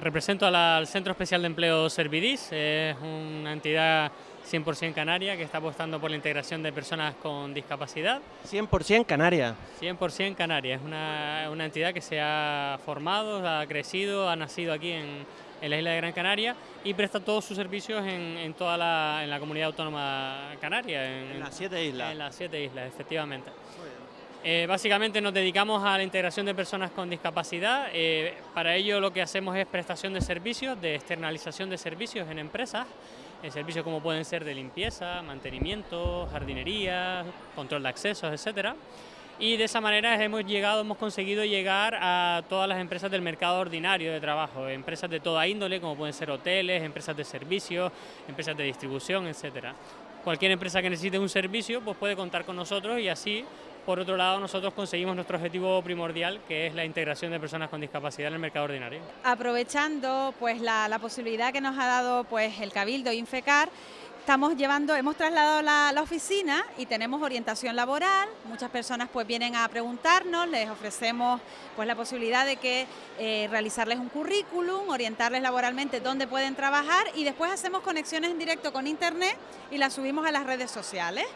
represento al Centro Especial de Empleo Servidis, es una entidad 100% canaria que está apostando por la integración de personas con discapacidad. 100% canaria. 100% canaria, es una, una, entidad que se ha formado, ha crecido, ha nacido aquí en, en la isla de Gran Canaria y presta todos sus servicios en, en toda la, en la comunidad autónoma canaria. En, en las siete islas. En las siete islas, efectivamente. Eh, básicamente nos dedicamos a la integración de personas con discapacidad. Eh, para ello lo que hacemos es prestación de servicios, de externalización de servicios en empresas, en servicios como pueden ser de limpieza, mantenimiento, jardinería, control de accesos, etcétera. Y de esa manera hemos llegado, hemos conseguido llegar a todas las empresas del mercado ordinario de trabajo, empresas de toda índole, como pueden ser hoteles, empresas de servicios, empresas de distribución, etcétera. Cualquier empresa que necesite un servicio pues puede contar con nosotros y así por otro lado, nosotros conseguimos nuestro objetivo primordial, que es la integración de personas con discapacidad en el mercado ordinario. Aprovechando pues, la, posibilidad que nos ha dado pues, el Cabildo Infecar, estamos llevando, hemos trasladado la, la, oficina y tenemos orientación laboral, muchas personas pues vienen a preguntarnos, les ofrecemos pues la posibilidad de que eh, realizarles un currículum, orientarles laboralmente dónde pueden trabajar y después hacemos conexiones en directo con internet y las subimos a las redes sociales.